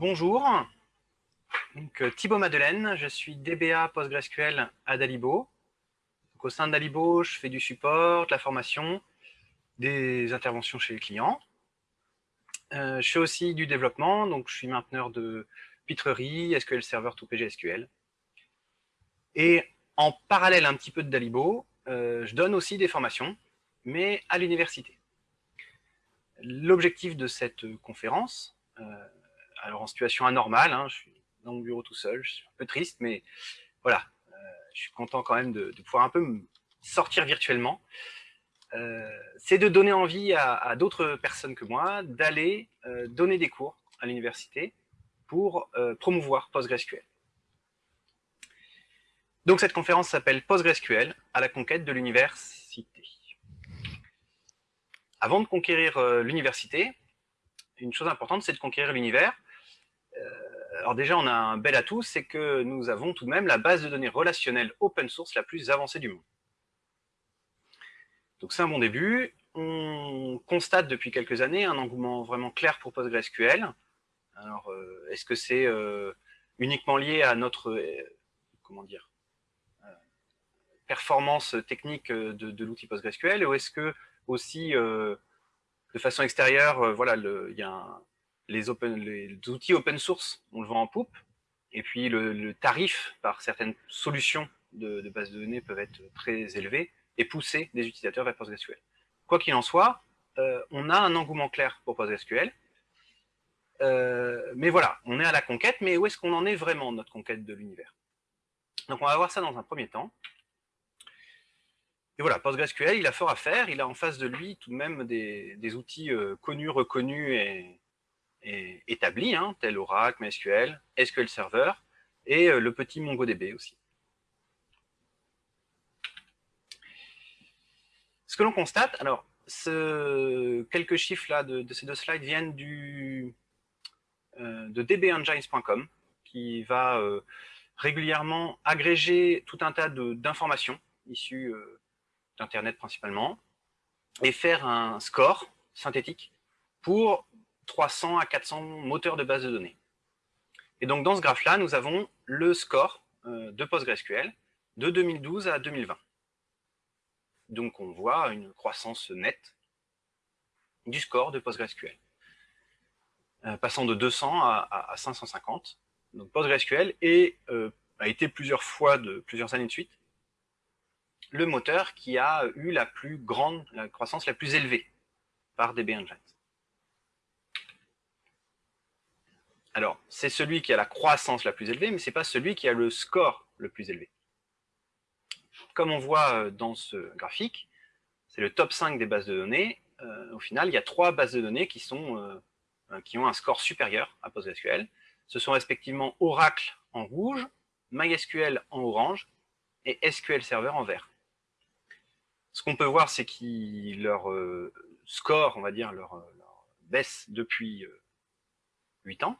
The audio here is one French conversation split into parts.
bonjour, donc, euh, Thibaut Madeleine, je suis DBA PostgreSQL à Dalibo. au sein de Dalibo, je fais du support, de la formation, des interventions chez les clients. Euh, je fais aussi du développement, donc je suis mainteneur de Pitrerie, SQL Server to PGSQL. Et en parallèle un petit peu de Dalibo, euh, je donne aussi des formations, mais à l'université. L'objectif de cette conférence, alors en situation anormale, hein, je suis dans mon bureau tout seul, je suis un peu triste, mais voilà, euh, je suis content quand même de, pouvoir un peu sortir virtuellement. Euh, c'est de donner envie à, d'autres personnes que moi d'aller euh, donner des cours à l'université pour promouvoir PostgreSQL. Donc cette conférence s'appelle PostgreSQL à la conquête de l'université. Avant de conquérir l'université, une chose importante, c'est de conquérir l'univers alors déjà, on a un bel atout, c'est que nous avons tout de même la base de données relationnelle open source la plus avancée du monde. Donc c'est un bon début. On constate depuis quelques années un engouement vraiment clair pour PostgreSQL. Alors, euh, est-ce que c'est euh, uniquement lié à notre, euh, comment dire, performance technique de, l'outil PostgreSQL, ou est-ce que aussi, de façon extérieure, voilà, il y a un, les, outils open source, on le vend en poupe, et puis le, tarif par certaines solutions de, de base de données peuvent être très élevés et pousser des utilisateurs vers PostgreSQL. Quoi qu'il en soit, euh, on a un engouement clair pour PostgreSQL, euh, mais voilà, on est à la conquête, mais où est-ce qu'on en est vraiment, notre conquête de l'univers? Donc on va voir ça dans un premier temps. Et voilà, PostgreSQL, il a fort à faire, il a en face de lui tout de même des, outils euh, connus, reconnus et, établis, hein, tel Oracle, MySQL, SQL Server, et euh, le petit MongoDB aussi. Ce que l'on constate, alors, ce, quelques chiffres là de, ces deux slides viennent du, euh, de dbengines.com, qui va euh, régulièrement agréger tout un tas d'informations issues d'Internet principalement, et faire un score synthétique pour 300 à 400 moteurs de base de données. Et donc dans ce graphe-là, nous avons le score euh, de PostgreSQL de 2012 à 2020. Donc on voit une croissance nette du score de PostgreSQL, euh, passant de 200 à, 550. Donc PostgreSQL euh, a été plusieurs fois, de plusieurs années de suite, le moteur qui a eu la plus grande, la croissance la plus élevée par DB Engines. Alors, c'est celui qui a la croissance la plus élevée, mais ce n'est pas celui qui a le score le plus élevé. Comme on voit euh, dans ce graphique, c'est le top 5 des bases de données. Euh, au final, il y a trois bases de données euh, qui ont un score supérieur à PostgreSQL. Ce sont respectivement Oracle en rouge, MySQL en orange et SQL Server en vert. Ce qu'on peut voir, c'est que leur score, on va dire, leur, leur baisse depuis 8 ans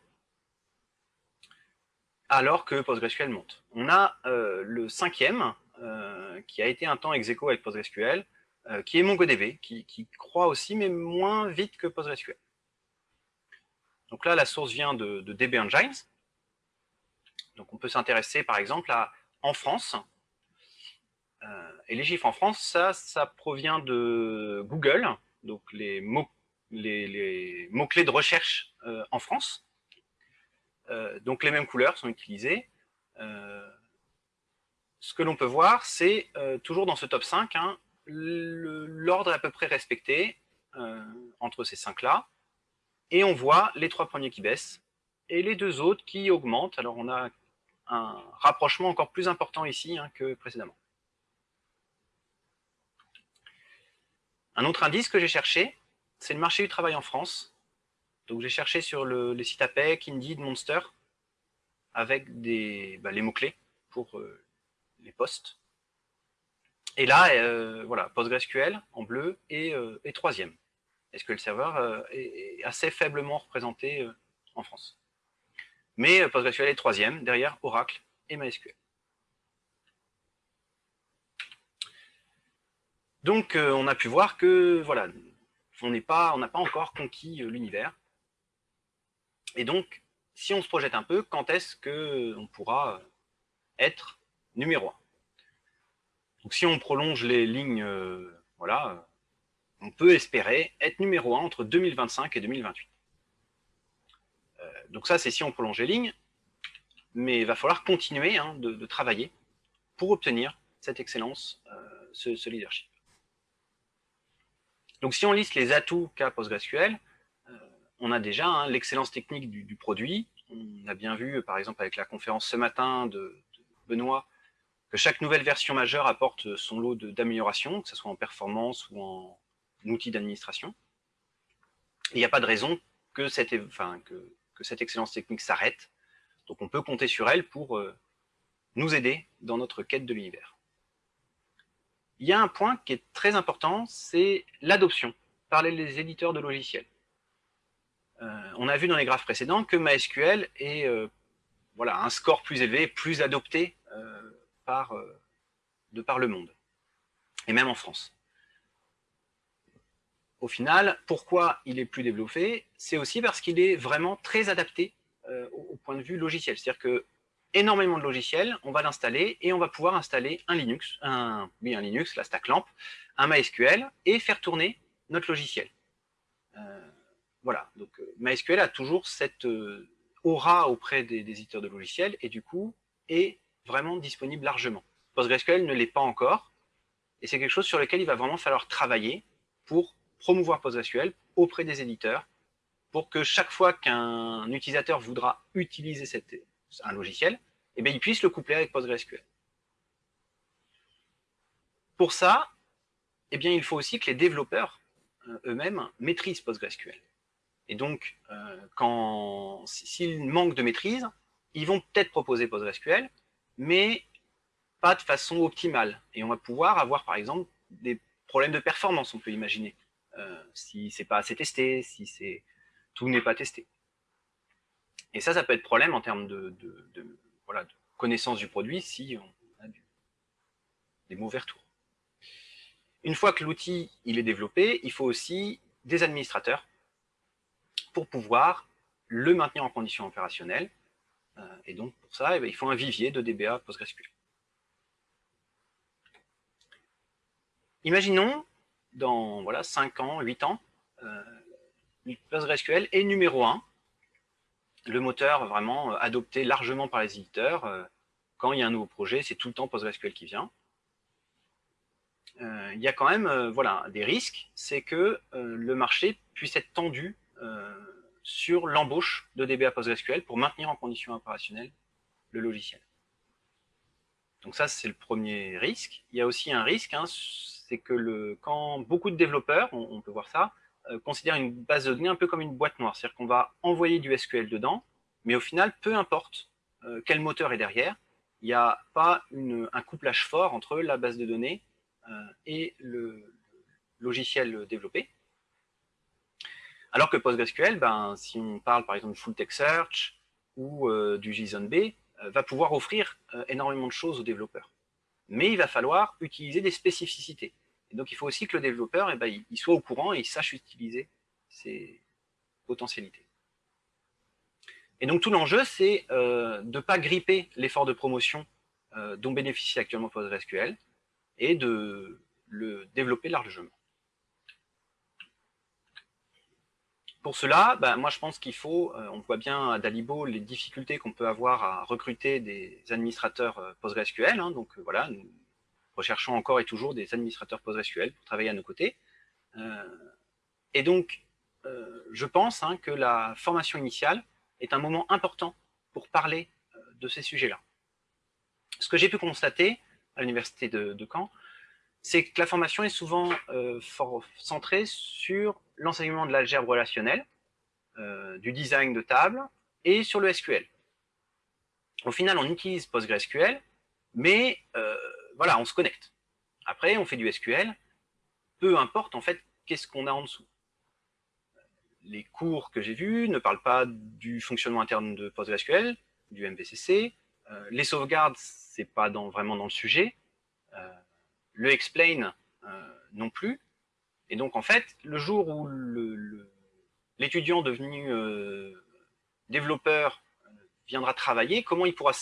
alors que PostgreSQL monte. On a euh, le cinquième, euh, qui a été un temps ex avec PostgreSQL, euh, qui est MongoDB, qui, croît aussi, mais moins vite que PostgreSQL. Donc là, la source vient de, DB Engines. Donc on peut s'intéresser, par exemple, à en France. et les chiffres en France, ça, provient de Google, donc les mots-clés de recherche en France. Euh, donc les mêmes couleurs sont utilisées. Euh, ce que l'on peut voir, c'est euh, toujours dans ce top 5, hein, l'ordre est à peu près respecté entre ces cinq-là. Et on voit les trois premiers qui baissent et les deux autres qui augmentent. Alors on a un rapprochement encore plus important ici hein, que précédemment. Un autre indice que j'ai cherché, c'est le marché du travail en France. Donc j'ai cherché sur le, les sites APEC, Indeed, Monster, avec bah, les mots-clés pour euh, les postes. Et là, euh, voilà, PostgreSQL en bleu et, euh, troisième. SQL Server est, assez faiblement représenté en France? Mais PostgreSQL est troisième, derrière Oracle et MySQL. Donc, on a pu voir que, voilà, on n'a pas, pas encore conquis l'univers. Et donc, si on se projette un peu, quand est-ce qu'on pourra être numéro 1 Donc si on prolonge les lignes, voilà, on peut espérer être numéro 1 entre 2025 et 2028. donc ça, c'est si on prolonge les lignes, mais il va falloir continuer hein, de, travailler pour obtenir cette excellence, ce leadership. Donc si on liste les atouts qu'a PostgreSQL, euh, on a déjà hein, l'excellence technique du, produit. On a bien vu, par exemple, avec la conférence ce matin de, Benoît, que chaque nouvelle version majeure apporte son lot d'améliorations, que ce soit en performance ou en outil d'administration. Il n'y a pas de raison que cette, que, cette excellence technique s'arrête. Donc on peut compter sur elle pour euh, nous aider dans notre quête de l'univers il y a un point qui est très important, c'est l'adoption par les éditeurs de logiciels. Euh, on a vu dans les graphes précédents que MySQL est euh, voilà, un score plus élevé, plus adopté euh, par, de par le monde, et même en France. Au final, pourquoi il est plus développé? C'est aussi parce qu'il est vraiment très adapté au, point de vue logiciel. C'est-à-dire que énormément de logiciels, on va l'installer et on va pouvoir installer un Linux, un, Linux, la stack lamp, un MySQL et faire tourner notre logiciel. Voilà, donc euh, MySQL a toujours cette euh, aura auprès des, éditeurs de logiciels et du coup est vraiment disponible largement. PostgreSQL ne l'est pas encore et c'est quelque chose sur lequel il va vraiment falloir travailler pour promouvoir PostgreSQL auprès des éditeurs pour que chaque fois qu'un utilisateur voudra utiliser un logiciel, eh bien, il puisse le coupler avec PostgreSQL. Pour ça, eh bien, il faut aussi que les développeurs euh, eux-mêmes maîtrisent PostgreSQL. Et donc, euh, quand s'ils manquent de maîtrise, ils vont peut-être proposer PostgreSQL, mais pas de façon optimale. Et on va pouvoir avoir, par exemple, des problèmes de performance, on peut imaginer, euh, si c'est pas assez testé, si tout n'est pas testé. Et ça, ça peut être problème en termes de, connaissance du produit si on a des mauvais retours. Une fois que l'outil est développé, il faut aussi des administrateurs pour pouvoir le maintenir en condition opérationnelle. Euh, et donc, pour ça, eh ben, il faut un vivier de DBA PostgreSQL. Imaginons, dans voilà, 5 ans, 8 ans, euh, PostgreSQL est numéro 1 le moteur vraiment euh, adopté largement par les éditeurs. Euh, quand il y a un nouveau projet, c'est tout le temps PostgreSQL qui vient. Il y a quand même voilà, des risques, c'est que le marché puisse être tendu sur l'embauche de DBA PostgreSQL pour maintenir en condition opérationnelle le logiciel. Donc ça, c'est le premier risque. Il y a aussi un risque, hein, c'est que quand beaucoup de développeurs, on peut voir ça, euh, considère une base de données un peu comme une boîte noire. C'est-à-dire qu'on va envoyer du SQL dedans, mais au final, peu importe euh, quel moteur est derrière, il n'y a pas un couplage fort entre la base de données euh, et le logiciel développé. Alors que PostgreSQL, ben, si on parle par exemple de Full Text Search ou du JSON-B, va pouvoir offrir énormément de choses aux développeurs. Mais il va falloir utiliser des spécificités. Et donc, il faut aussi que le développeur eh ben, il soit au courant et il sache utiliser ces potentialités. Et donc, tout l'enjeu, c'est euh, de ne pas gripper l'effort de promotion euh, dont bénéficie actuellement PostgreSQL et de le développer largement. Pour cela, ben, moi je pense qu'il faut, euh, on voit bien à Dalibo les difficultés qu'on peut avoir à recruter des administrateurs PostgreSQL. Hein. donc voilà, nous, recherchons encore et toujours des administrateurs PostgreSQL pour travailler à nos côtés. Euh, et donc, euh, je pense hein, que la formation initiale est un moment important pour parler euh, de ces sujets-là. Ce que j'ai pu constater à l'université de, Caen, c'est que la formation est souvent centrée sur l'enseignement de l'algèbre relationnelle, du design de table et sur le SQL. Au final, on utilise PostgreSQL, mais voilà, on se connecte. Après, on fait du SQL, peu importe en fait qu'est-ce qu'on a en dessous. Les cours que j'ai vus ne parlent pas du fonctionnement interne de PostgreSQL, du MVCC. Euh, les sauvegardes, c'est pas vraiment dans le sujet. Euh, le explain euh, non plus. Et donc en fait, le jour où l'étudiant devenu développeur viendra travailler, comment il pourra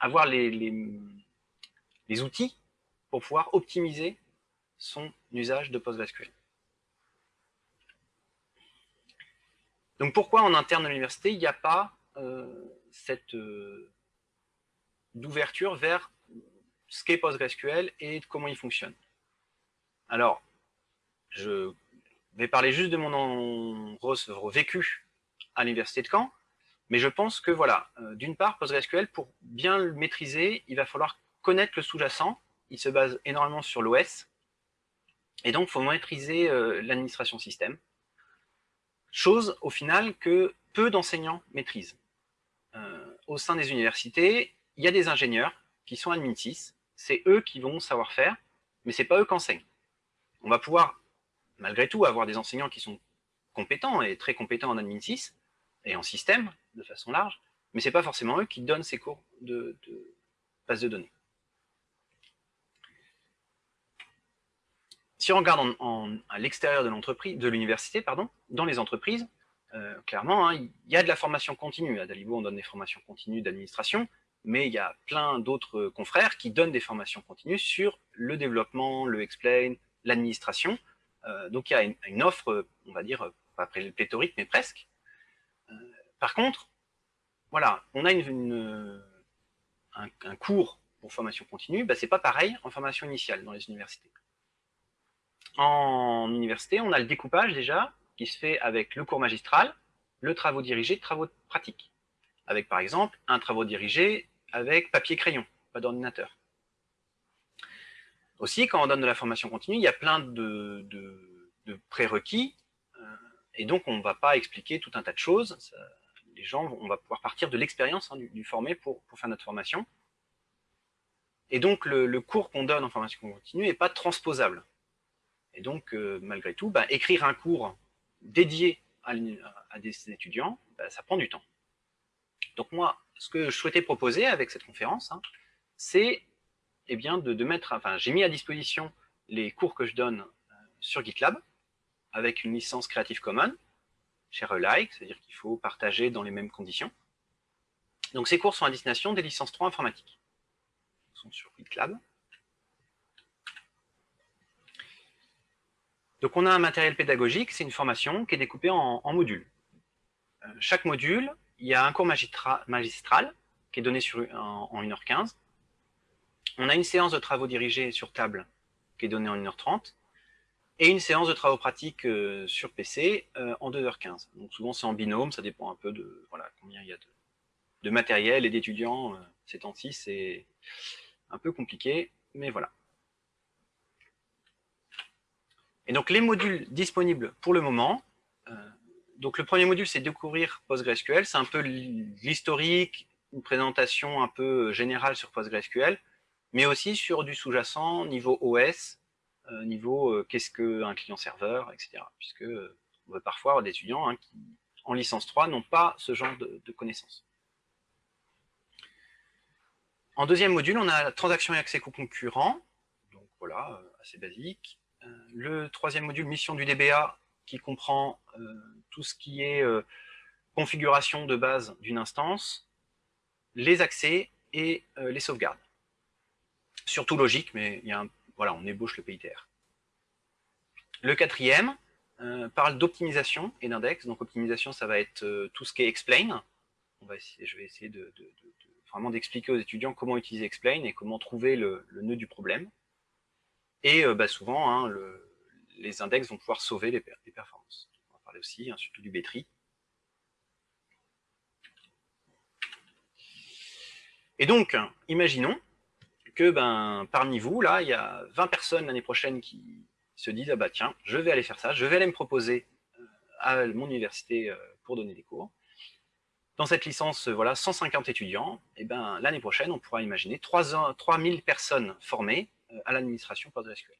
avoir les, outils pour pouvoir optimiser son usage de PostgreSQL. Donc pourquoi en interne de l'université, il n'y a pas euh, cette euh, d'ouverture vers ce qu'est PostgreSQL et comment il fonctionne. Alors, je vais parler juste de mon vécu à l'université de Caen, mais je pense que voilà, euh, d'une part, PostgreSQL, pour bien le maîtriser, il va falloir connaître le sous-jacent, il se base énormément sur l'OS, et donc il faut maîtriser euh, l'administration système, chose au final que peu d'enseignants maîtrisent. Euh, au sein des universités, il y a des ingénieurs qui sont admin 6, c'est eux qui vont savoir faire, mais c'est pas eux qui enseignent. On va pouvoir, malgré tout, avoir des enseignants qui sont compétents et très compétents en admin 6 et en système, de façon large, mais c'est pas forcément eux qui donnent ces cours de, base de données. Si on regarde à l'extérieur de l'entreprise, de l'université, pardon, dans les entreprises, euh, clairement, hein, il y a de la formation continue. À Dalibo, on donne des formations continues d'administration, mais il y a plein d'autres confrères qui donnent des formations continues sur le développement, le explain, l'administration. Euh, donc il y a une, offre, on va dire, pas pléthorique, mais presque. Euh, par contre, voilà, on a un, cours pour formation continue, bah, c'est pas pareil en formation initiale dans les universités. En université, on a le découpage déjà, qui se fait avec le cours magistral, le travaux dirigés, travaux pratiques. Avec par exemple un travaux dirigé avec papier-crayon, pas d'ordinateur. Aussi, quand on donne de la formation continue, il y a plein de, prérequis, euh, et donc on ne va pas expliquer tout un tas de choses. les gens, on va pouvoir partir de l'expérience hein, du, formé pour, faire notre formation. Et donc le, cours qu'on donne en formation continue n'est pas transposable. Et donc, euh, malgré tout, bah, écrire un cours dédié à, des étudiants, bah, ça prend du temps. Donc moi, ce que je souhaitais proposer avec cette conférence, hein, c'est eh bien, de, mettre, enfin, j'ai mis à disposition les cours que je donne euh, sur GitLab, avec une licence Creative Commons, share alike, c'est-à-dire qu'il faut partager dans les mêmes conditions. Donc ces cours sont à destination des licences 3 informatiques. Ils sont sur GitLab. Donc on a un matériel pédagogique, c'est une formation qui est découpée en, modules. Euh, chaque module, il y a un cours magistral qui est donné en, 1h15. On a une séance de travaux dirigés sur table qui est donnée en 1h30 et une séance de travaux pratiques euh, sur PC euh, en 2h15. Donc souvent c'est en binôme, ça dépend un peu de voilà, combien il y a de, matériel et d'étudiants. ces temps-ci, c'est un peu compliqué, mais voilà. Et donc les modules disponibles pour le moment, euh, donc le premier module c'est découvrir PostgreSQL, c'est un peu l'historique, une présentation un peu générale sur PostgreSQL, mais aussi sur du sous-jacent niveau OS, euh, niveau euh, qu'est-ce qu'un client-serveur, etc. Puisque on va parfois avoir des étudiants hein, qui, en licence 3, n'ont pas ce genre de, connaissances. En deuxième module, on a transaction et accès co-concurrent, donc voilà, assez basique. Euh, le troisième module, mission du DBA, qui comprend euh, tout ce qui est euh, configuration de base d'une instance, les accès et les sauvegardes. Surtout logique, mais il y a voilà, on ébauche le PITR. Le quatrième parle d'optimisation et d'index. Donc optimisation, ça va être tout ce qui est explain. Je vais essayer de, vraiment d'expliquer aux étudiants comment utiliser explain et comment trouver le nœud du problème. Et euh, bah, souvent, hein, les index vont pouvoir sauver les, performances. On va parler aussi, hein, surtout du B-tree. Et donc, imaginons que ben, parmi vous, là, il y a 20 personnes l'année prochaine qui se disent, ah bah tiens, je vais aller faire ça, je vais aller me proposer euh, à mon université euh, pour donner des cours. Dans cette licence, voilà, 150 étudiants, et ben l'année prochaine, on pourra imaginer 3000 personnes formées euh, à l'administration PostgreSQL.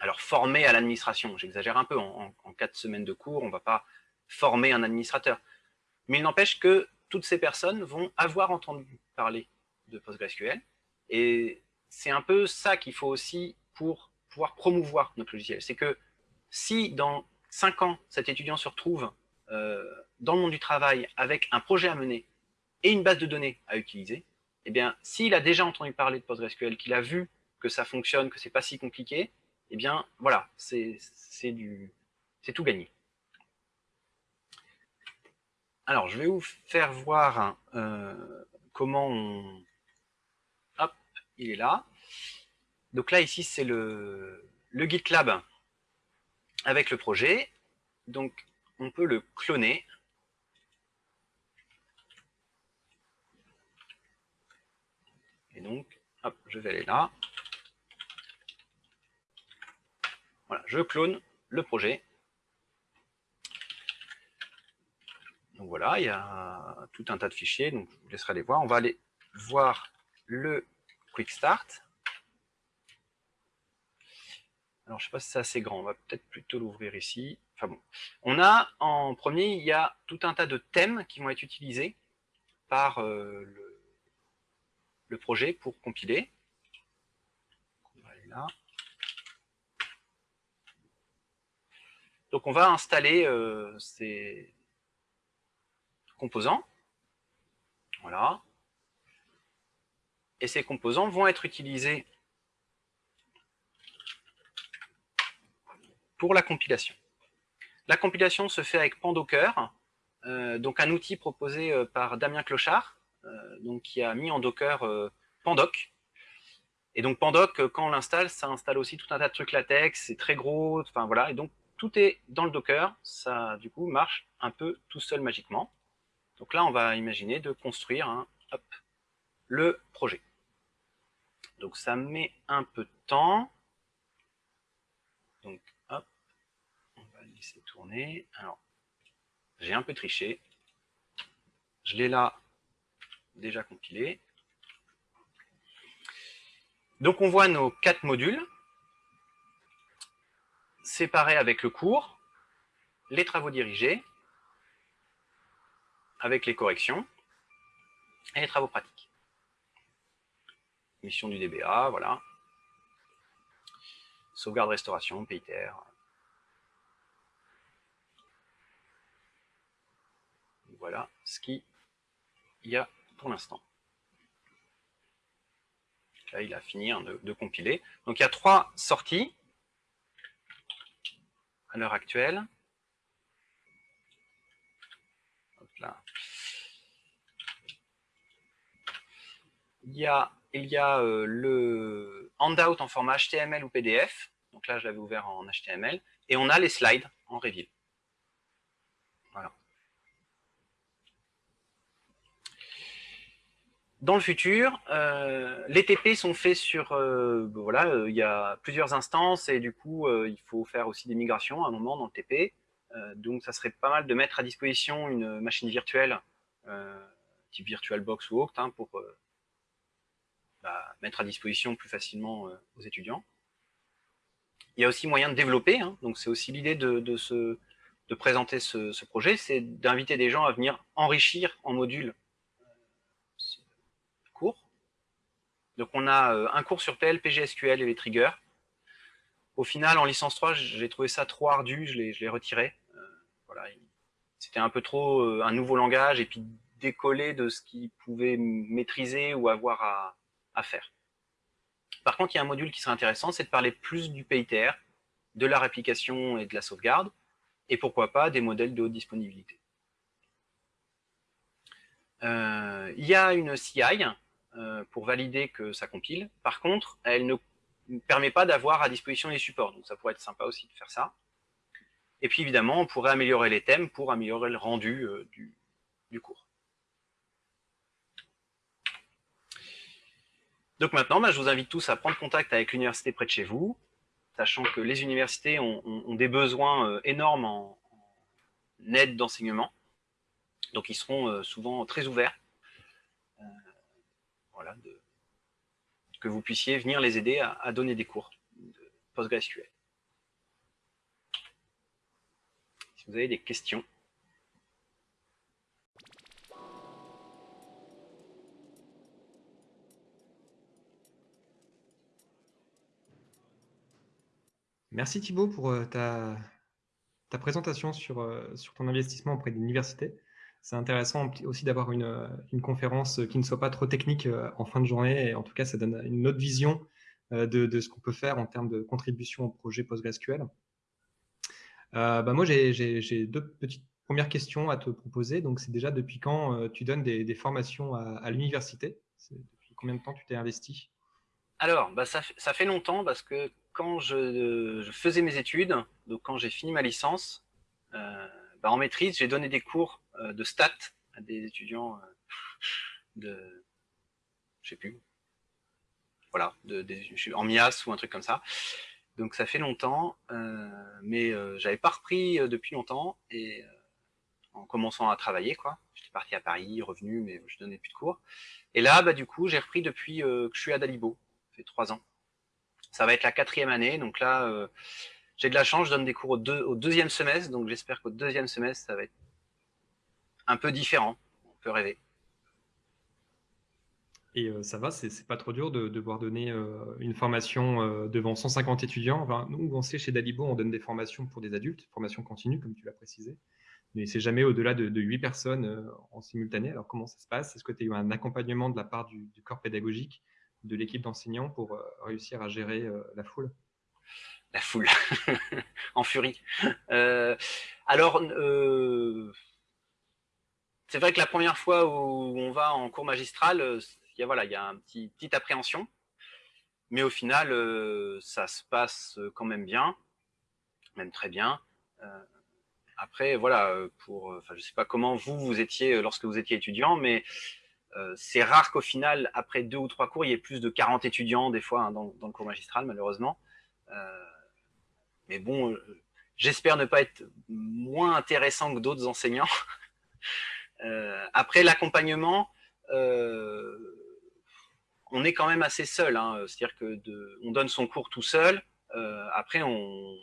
Alors, former à l'administration, j'exagère un peu, en, quatre semaines de cours, on ne va pas former un administrateur. Mais il n'empêche que toutes ces personnes vont avoir entendu parler de PostgreSQL, et c'est un peu ça qu'il faut aussi pour pouvoir promouvoir notre logiciel. C'est que si dans cinq ans, cet étudiant se retrouve euh, dans le monde du travail avec un projet à mener, et une base de données à utiliser, eh bien, s'il a déjà entendu parler de PostgreSQL, qu'il a vu que ça fonctionne, que c'est pas si compliqué, eh bien, voilà, c'est tout gagné. Alors, je vais vous faire voir euh, comment on... Hop, il est là. Donc là, ici, c'est le, le GitLab avec le projet. Donc, on peut le cloner. Et donc, hop, je vais aller là. Voilà, je clone le projet. Donc voilà, il y a tout un tas de fichiers, donc je vous laisserai les voir. On va aller voir le Quick Start. Alors, je ne sais pas si c'est assez grand, on va peut-être plutôt l'ouvrir ici. Enfin bon. On a, en premier, il y a tout un tas de thèmes qui vont être utilisés par euh, le, projet pour compiler. On va aller là. Donc, on va installer euh, ces composants. Voilà. Et ces composants vont être utilisés pour la compilation. La compilation se fait avec Pandocker, euh, donc un outil proposé euh, par Damien Clochard, qui a mis en Docker Pandoc. Et donc Pandoc, quand on l'installe, ça installe aussi tout un tas de trucs latex, c'est très gros, enfin voilà, et donc tout est dans le Docker, ça du coup marche un peu tout seul magiquement. Donc là, on va imaginer de construire le projet. Donc ça met un peu de temps. Donc laisser tourner. Alors, j'ai un peu triché. Je l'ai là déjà compilé. Donc on voit nos quatre modules séparés avec le cours, les travaux dirigés, avec les corrections et les travaux pratiques. Mission du DBA, voilà. Sauvegarde, restauration, PITR, voilà ce qu'il y a pour l'instant. Là, il a fini hein, de, compiler. Donc, il y a trois sorties à l'heure actuelle. Il y a, euh, le handout en format HTML ou PDF. Donc là, je l'avais ouvert en HTML. Et on a les slides en Reveal. Dans le futur, euh, les TP sont faits sur, euh, ben voilà, euh, il y a plusieurs instances et du coup, il faut faire aussi des migrations à un moment dans le TP. donc, ça serait pas mal de mettre à disposition une machine virtuelle, type VirtualBox ou autre, hein, pour bah, mettre à disposition plus facilement aux étudiants. Il y a aussi moyen de développer, hein, donc c'est aussi l'idée de, de, présenter ce, ce projet, c'est d'inviter des gens à venir enrichir en module Donc on a euh, un cours sur PL, SQL et les triggers. Au final, en licence 3, j'ai trouvé ça trop ardu, je l'ai retiré. Euh, voilà, C'était un peu trop euh, un nouveau langage et puis décoller de ce qu'il pouvait maîtriser ou avoir à, faire. Par contre, il y a un module qui serait intéressant, c'est de parler plus du PITR, de la réplication et de la sauvegarde, et pourquoi pas des modèles de haute disponibilité. il y a une CI euh, pour valider que ça compile. Par contre, elle ne permet pas d'avoir à disposition les supports. Donc ça pourrait être sympa aussi de faire ça. Et puis évidemment, on pourrait améliorer les thèmes pour améliorer le rendu euh, du, cours. Donc maintenant, bah, je vous invite tous à prendre contact avec l'université près de chez vous, sachant que les universités ont, des besoins euh, énormes en, en aide d'enseignement. Donc ils seront souvent très ouverts que vous puissiez venir les aider à, donner des cours de PostgreSQL. Si vous avez des questions. Merci Thibault pour euh, ta, ta présentation sur, euh, sur ton investissement auprès de l'université. C'est intéressant aussi d'avoir une, une, conférence qui ne soit pas trop technique en fin de journée. Et en tout cas, ça donne une autre vision de, de ce qu'on peut faire en termes de contribution au projet PostgreSQL. Euh, bah moi, j'ai deux petites premières questions à te proposer. Donc, c'est déjà depuis quand tu donnes des, des formations à, l'université? Depuis combien de temps tu t'es investi? Alors, bah ça, ça, fait longtemps parce que quand je, je faisais mes études, donc quand j'ai fini ma licence, euh, bah en maîtrise, j'ai donné des cours euh, de stats à des étudiants euh, de, je sais plus, voilà, de, de, en MIAS ou un truc comme ça. Donc ça fait longtemps, mais j'avais pas repris depuis longtemps et en commençant à travailler, quoi. J'étais parti à Paris, revenu, mais je donnais plus de cours. Et là, bah, du coup, j'ai repris depuis que je suis à Dalibo, ça fait trois ans. Ça va être la quatrième année, donc là, j'ai de la chance, je donne des cours au, au deuxième semestre, donc j'espère qu'au deuxième semestre, ça va être un peu différent. On peut rêver. Et euh, ça va, c'est pas trop dur de devoir donner euh, une formation euh, devant 150 étudiants. Enfin, nous, on sait chez Dalibo, on donne des formations pour des adultes, formation continue, comme tu l'as précisé. Mais c'est jamais au-delà de, de, 8 personnes en simultané. Alors, comment ça se passe? Est-ce que tu as eu un accompagnement de la part du, du corps pédagogique, de l'équipe d'enseignants pour réussir à gérer la foule? La foule en furie. Alors, c'est vrai que la première fois où on va en cours magistral, euh, il y a, voilà, il y a un petit, petite appréhension, mais au final, ça se passe quand même bien, même très bien. après, voilà, pour, enfin, je sais pas comment vous vous étiez lorsque vous étiez étudiant, mais c'est rare qu'au final, après deux ou trois cours, il y ait plus de 40 étudiants des fois hein, dans, le cours magistral, malheureusement. Mais bon, euh, j'espère ne pas être moins intéressant que d'autres enseignants. Euh, après l'accompagnement, euh, on est quand même assez seul. Hein. C'est-à-dire que on donne son cours tout seul. après, on,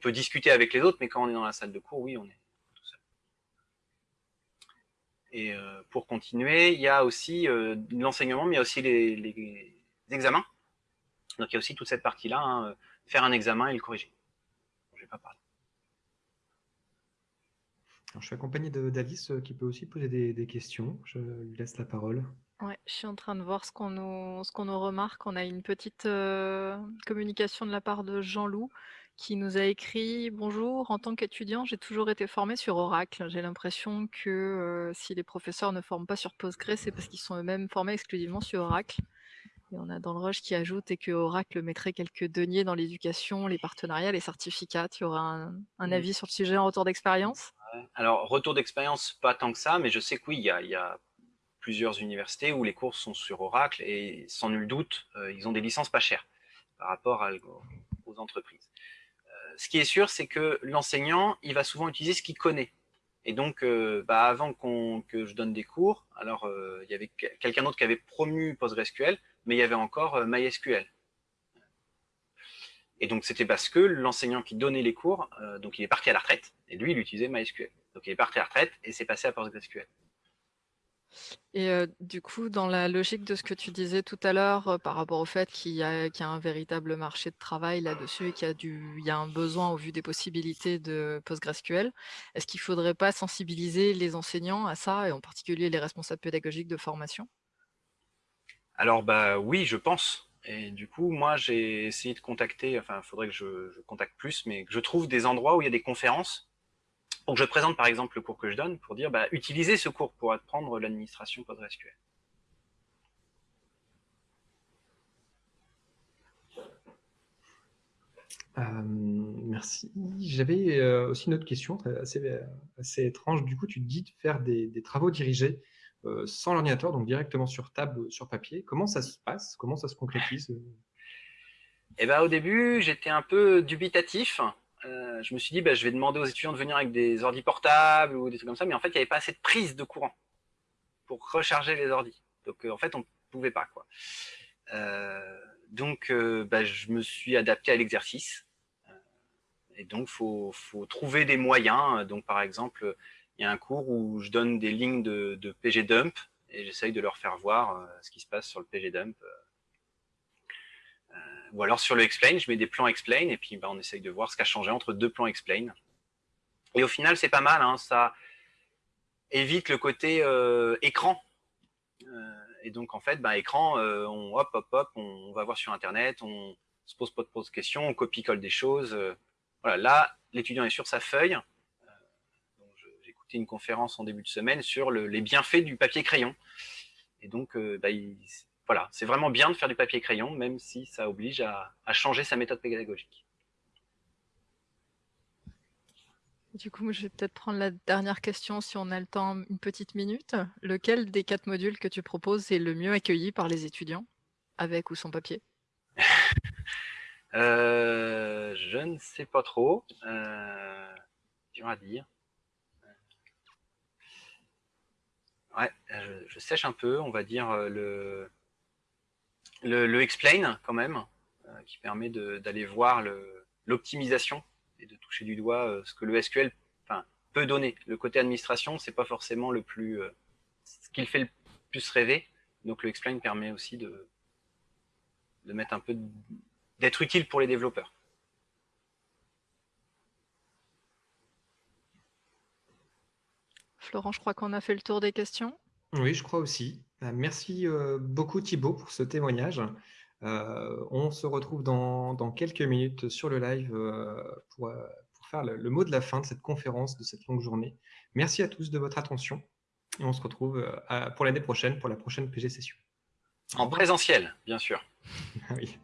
peut discuter avec les autres, mais quand on est dans la salle de cours, oui, on est tout seul. Et pour continuer, il y a aussi l'enseignement, mais il y a aussi les, examens. Donc il y a aussi toute cette partie-là, hein, faire un examen et le corriger je suis accompagné d'Alice euh, qui peut aussi poser des, questions. Je lui laisse la parole. Ouais, je suis en train de voir ce qu'on nous, qu'on nous remarque. On a une petite euh, communication de la part de Jean-Loup qui nous a écrit Bonjour, en tant qu'étudiant, j'ai toujours été formé sur Oracle. J'ai l'impression que euh, si les professeurs ne forment pas sur Postgre, c'est parce qu'ils sont eux-mêmes formés exclusivement sur Oracle. Et on a dans le rush qui ajoute et que Oracle mettrait quelques deniers dans l'éducation, les partenariats, les certificats. Tu auras un, mmh. avis sur le sujet en retour d'expérience? Alors, retour d'expérience, pas tant que ça, mais je sais que oui, il y a, plusieurs universités où les cours sont sur Oracle et sans nul doute, euh, ils ont des licences pas chères par rapport aux entreprises. Euh, ce qui est sûr, c'est que l'enseignant, il va souvent utiliser ce qu'il connaît. Et donc, euh, bah, avant que je donne des cours, alors il y avait quelqu'un d'autre qui avait promu PostgreSQL, mais il y avait encore MySQL. Et donc, c'était parce que l'enseignant qui donnait les cours, euh, donc il est parti à la retraite, et lui, il utilisait MySQL. Donc, il est parti à la retraite et c'est passé à PostgreSQL. Et euh, du coup, dans la logique de ce que tu disais tout à l'heure par rapport au fait qu'il y, a un véritable marché de travail là-dessus et qu'il y, y, a un besoin au vu des possibilités de PostgreSQL, est-ce qu'il ne faudrait pas sensibiliser les enseignants à ça, et en particulier les responsables pédagogiques de formation? Alors bah oui, je pense. Et du coup, moi, j'ai essayé de contacter, enfin, il faudrait que je, contacte plus, mais que je trouve des endroits où il y a des conférences pour que je présente par exemple le cours que je donne, pour dire, bah, utilisez ce cours pour apprendre l'administration PostgreSQL. Euh, merci. J'avais euh, aussi une autre question assez, assez, étrange. Du coup, tu dis de faire des travaux dirigés. Euh, sans l'ordinateur, donc directement sur table, sur papier. Comment ça se passe? Comment ça se concrétise? Eh ben, Au début, j'étais un peu dubitatif. Euh, je me suis dit, bah, je vais demander aux étudiants de venir avec des ordi portables ou des trucs comme ça, mais en fait, il n'y avait pas assez de prise de courant pour recharger les ordis. Donc, euh, en fait, on ne pouvait pas. quoi. donc, bah, je me suis adapté à l'exercice. Et donc, il faut, faut, trouver des moyens. Donc, par exemple, il y a un cours où je donne des lignes de, de pgdump et j'essaye de leur faire voir euh, ce qui se passe sur le pgdump. Euh, euh, ou alors sur le explain, je mets des plans explain et puis bah, on essaye de voir ce qui a changé entre deux plans explain. Et au final, c'est pas mal. Hein, ça, évite le côté écran. et donc, en fait, bah, écran, on, hop, hop, hop, on, va voir sur Internet, on se pose pas de questions, on copie-colle des choses. voilà, là, l'étudiant est sur sa feuille. Écouté une conférence en début de semaine sur les bienfaits du papier crayon. Et donc, bah, voilà, c'est vraiment bien de faire du papier crayon, même si ça oblige à changer sa méthode pédagogique. Du coup, je vais peut-être prendre la dernière question si on a le temps, une petite minute. Lequel des quatre modules que tu proposes est le mieux accueilli par les étudiants, avec ou sans papier? Euh, Je ne sais pas trop. Euh, dur à dire. Ouais, je, sèche un peu, on va dire euh, le, le, explain quand même, euh, qui permet d'aller voir l'optimisation et de toucher du doigt euh, ce que le SQL peut donner. Le côté administration, c'est pas forcément le plus euh, ce qu'il fait le plus rêver. Donc le explain permet aussi de, de mettre un peu d'être utile pour les développeurs. Florent, je crois qu'on a fait le tour des questions. Oui, je crois aussi. Euh, merci beaucoup Thibaut pour ce témoignage. Euh, on se retrouve dans, quelques minutes sur le live euh, pour, euh, pour, faire le, mot de la fin de cette conférence, de cette longue journée. Merci à tous de votre attention et on se retrouve pour l'année prochaine, pour la prochaine PG Session. En présentiel, bien sûr. oui.